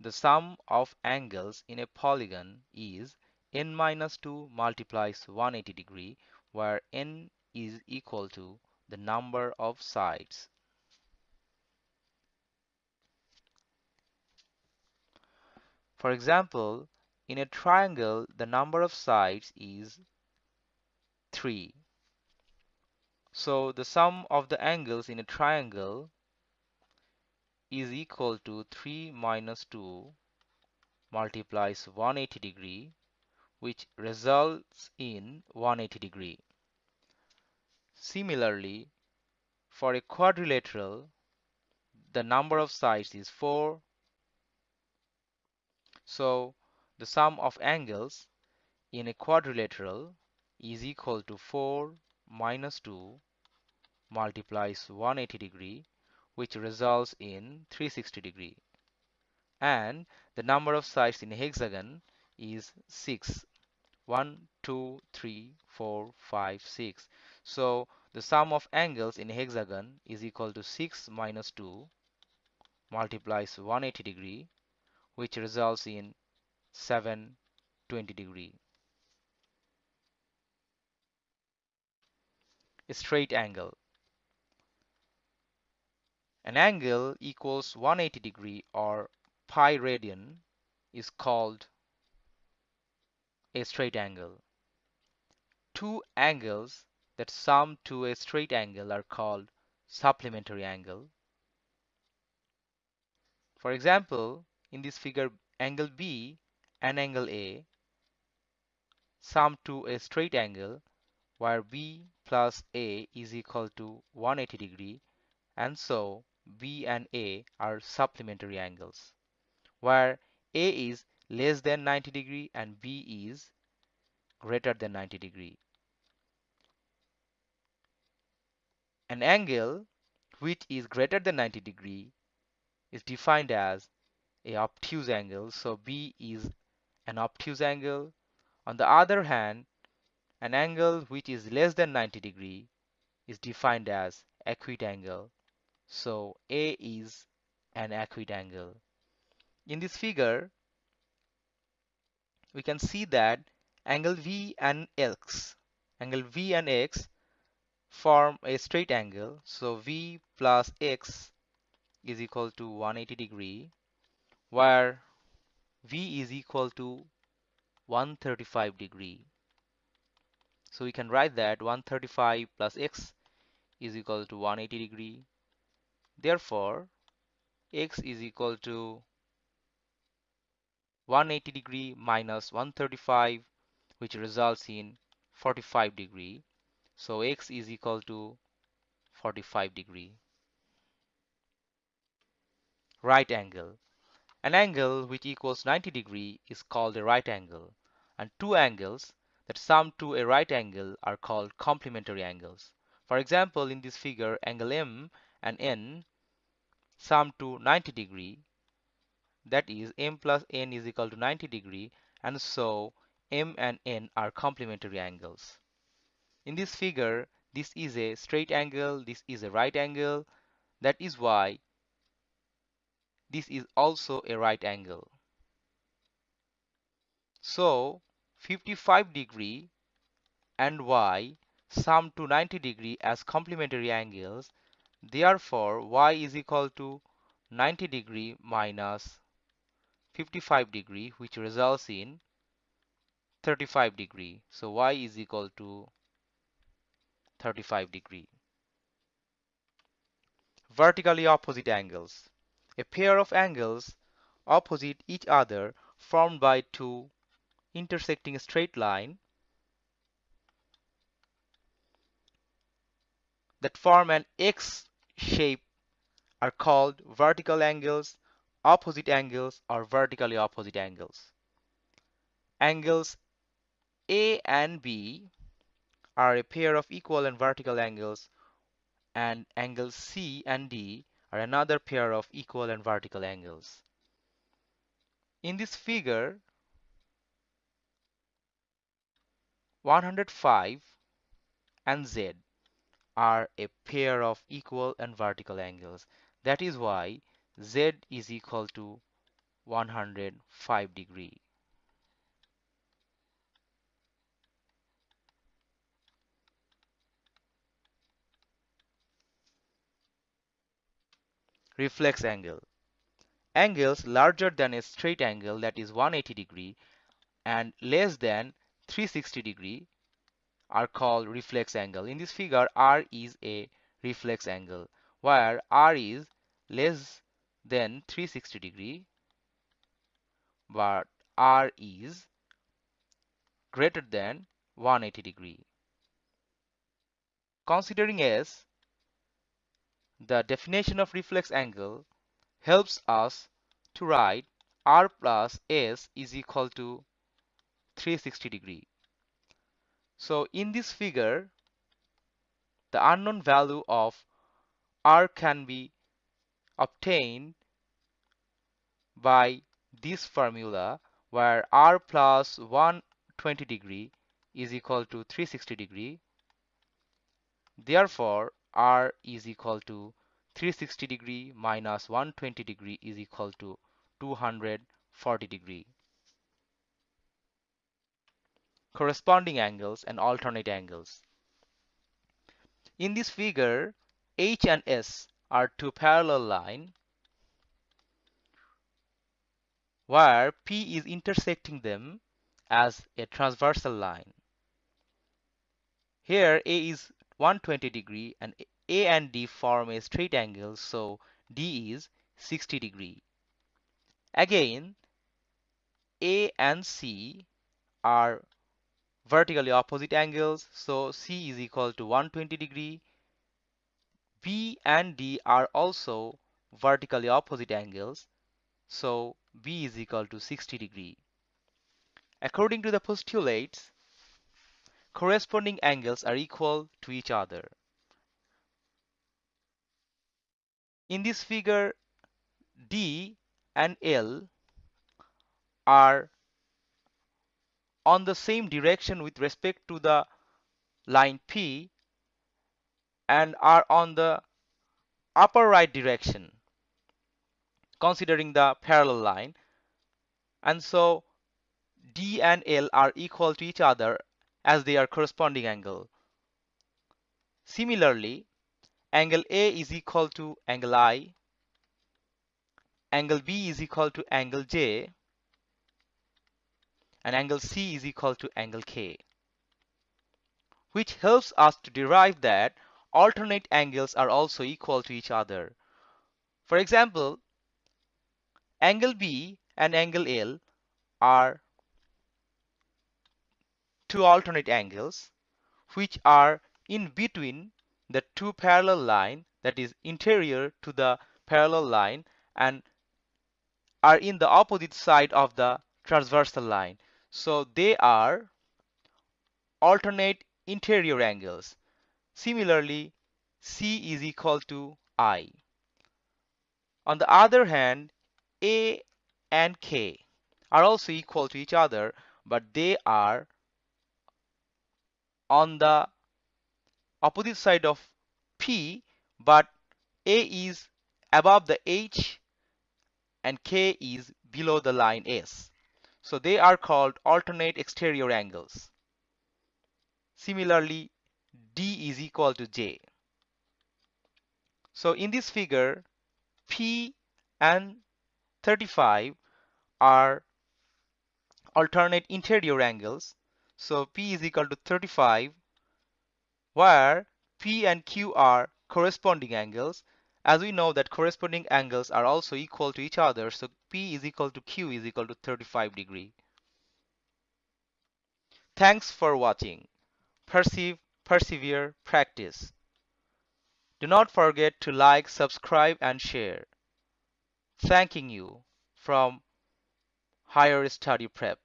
the sum of angles in a polygon is n minus 2 multiplies 180 degree where n is equal to the number of sides. For example, in a triangle the number of sides is 3. So the sum of the angles in a triangle is equal to 3 minus 2 multiplies 180 degree which results in 180 degree. Similarly, for a quadrilateral, the number of sides is 4. So the sum of angles in a quadrilateral is equal to 4 minus 2 multiplies 180 degree which results in 360 degree. And the number of sides in a hexagon is 6 1 2 3 4 5 6 so the sum of angles in a hexagon is equal to 6 minus 2 multiplies 180 degree which results in 720 degree. A straight angle an angle equals 180 degree or pi radian is called a straight angle. Two angles that sum to a straight angle are called supplementary angle. For example, in this figure, angle B and angle A sum to a straight angle where B plus A is equal to 180 degree and so B and A are supplementary angles where A is less than 90 degree and B is greater than 90 degree. An angle which is greater than 90 degree is defined as a obtuse angle so B is an obtuse angle. On the other hand an angle which is less than 90 degree is defined as acute angle so A is an acute angle. In this figure we can see that angle V and X, angle V and X form a straight angle. So V plus X is equal to 180 degree where V is equal to 135 degree. So we can write that 135 plus X is equal to 180 degree. Therefore, X is equal to 180 degree minus 135 which results in 45 degree. So x is equal to 45 degree. Right angle. An angle which equals 90 degree is called a right angle and two angles that sum to a right angle are called complementary angles. For example in this figure angle m and n sum to 90 degree that is m plus n is equal to 90 degree and so m and n are complementary angles. In this figure this is a straight angle this is a right angle that is why this is also a right angle. So 55 degree and y sum to 90 degree as complementary angles therefore y is equal to 90 degree minus 55 degree which results in 35 degree. So y is equal to 35 degree. Vertically opposite angles. A pair of angles opposite each other formed by two intersecting straight line that form an X shape are called vertical angles opposite angles or vertically opposite angles. Angles A and B are a pair of equal and vertical angles and angles C and D are another pair of equal and vertical angles. In this figure 105 and Z are a pair of equal and vertical angles. That is why z is equal to 105 degree. Reflex angle. Angles larger than a straight angle that is 180 degree and less than 360 degree are called reflex angle. In this figure, R is a reflex angle where R is less than 360 degree but R is greater than 180 degree. Considering S, the definition of reflex angle helps us to write R plus S is equal to 360 degree. So in this figure, the unknown value of R can be obtained by this formula where R plus 120 degree is equal to 360 degree. Therefore, R is equal to 360 degree minus 120 degree is equal to 240 degree. Corresponding angles and alternate angles. In this figure, H and S are two parallel lines where P is intersecting them as a transversal line. Here A is 120 degree and A and D form a straight angle so D is 60 degree. Again A and C are vertically opposite angles so C is equal to 120 degree. B and D are also vertically opposite angles so B is equal to 60 degree. According to the postulates, corresponding angles are equal to each other. In this figure, D and L are on the same direction with respect to the line P and are on the upper right direction considering the parallel line and so D and L are equal to each other as they are corresponding angle. Similarly, angle A is equal to angle I, angle B is equal to angle J, and angle C is equal to angle K, which helps us to derive that alternate angles are also equal to each other. For example, Angle B and angle L are two alternate angles which are in between the two parallel line that is interior to the parallel line and are in the opposite side of the transversal line. So they are alternate interior angles. Similarly, C is equal to I. On the other hand, a and K are also equal to each other, but they are on the opposite side of P, but A is above the H and K is below the line S. So they are called alternate exterior angles. Similarly, D is equal to J. So in this figure, P and 35 are alternate interior angles. So P is equal to 35 where P and Q are corresponding angles. As we know that corresponding angles are also equal to each other. So P is equal to Q is equal to 35 degree. Thanks for watching. Perceive, persevere, practice. Do not forget to like, subscribe and share thanking you from Higher Study Prep.